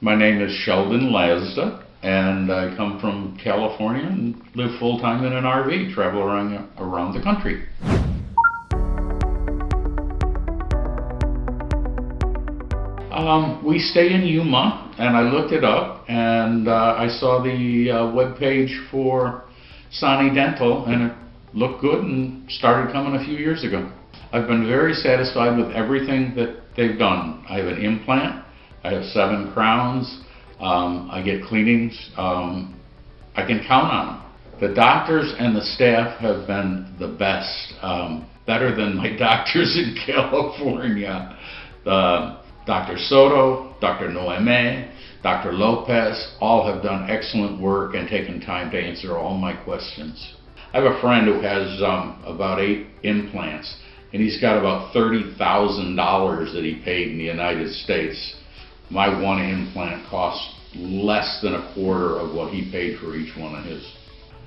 My name is Sheldon Lazda, and I come from California and live full time in an RV, travel around around the country. Um, we stay in Yuma, and I looked it up, and uh, I saw the uh, web page for Sani Dental, and it looked good, and started coming a few years ago. I've been very satisfied with everything that they've done. I have an implant, I have seven crowns, um, I get cleanings, um, I can count on them. The doctors and the staff have been the best, um, better than my doctors in California. The Dr. Soto, Dr. Noeme, Dr. Lopez, all have done excellent work and taken time to answer all my questions. I have a friend who has um, about eight implants, and he's got about $30,000 that he paid in the United States. My one implant cost less than a quarter of what he paid for each one of his.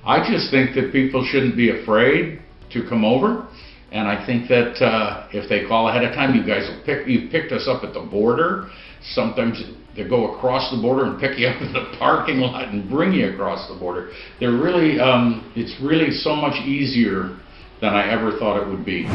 I just think that people shouldn't be afraid to come over. And I think that uh, if they call ahead of time, you guys will pick. You picked us up at the border. Sometimes they go across the border and pick you up in the parking lot and bring you across the border. They're really, um, it's really so much easier than I ever thought it would be.